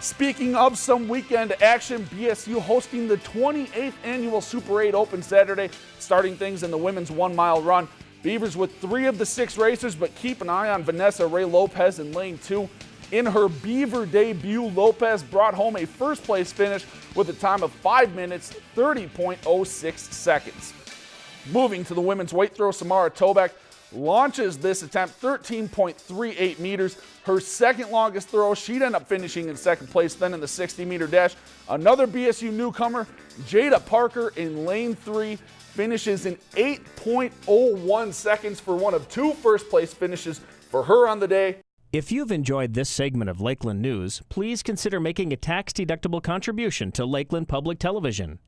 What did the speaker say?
Speaking of some weekend action, BSU hosting the 28th annual Super 8 Open Saturday, starting things in the women's one mile run. Beavers with three of the six racers, but keep an eye on Vanessa Ray Lopez in lane two. In her Beaver debut, Lopez brought home a first place finish with a time of 5 minutes 30.06 seconds. Moving to the women's weight throw, Samara Toback launches this attempt 13.38 meters. Her second longest throw. She'd end up finishing in second place then in the 60 meter dash. Another BSU newcomer, Jada Parker in lane three, finishes in 8.01 seconds for one of two first place finishes for her on the day. If you've enjoyed this segment of Lakeland News, please consider making a tax-deductible contribution to Lakeland Public Television.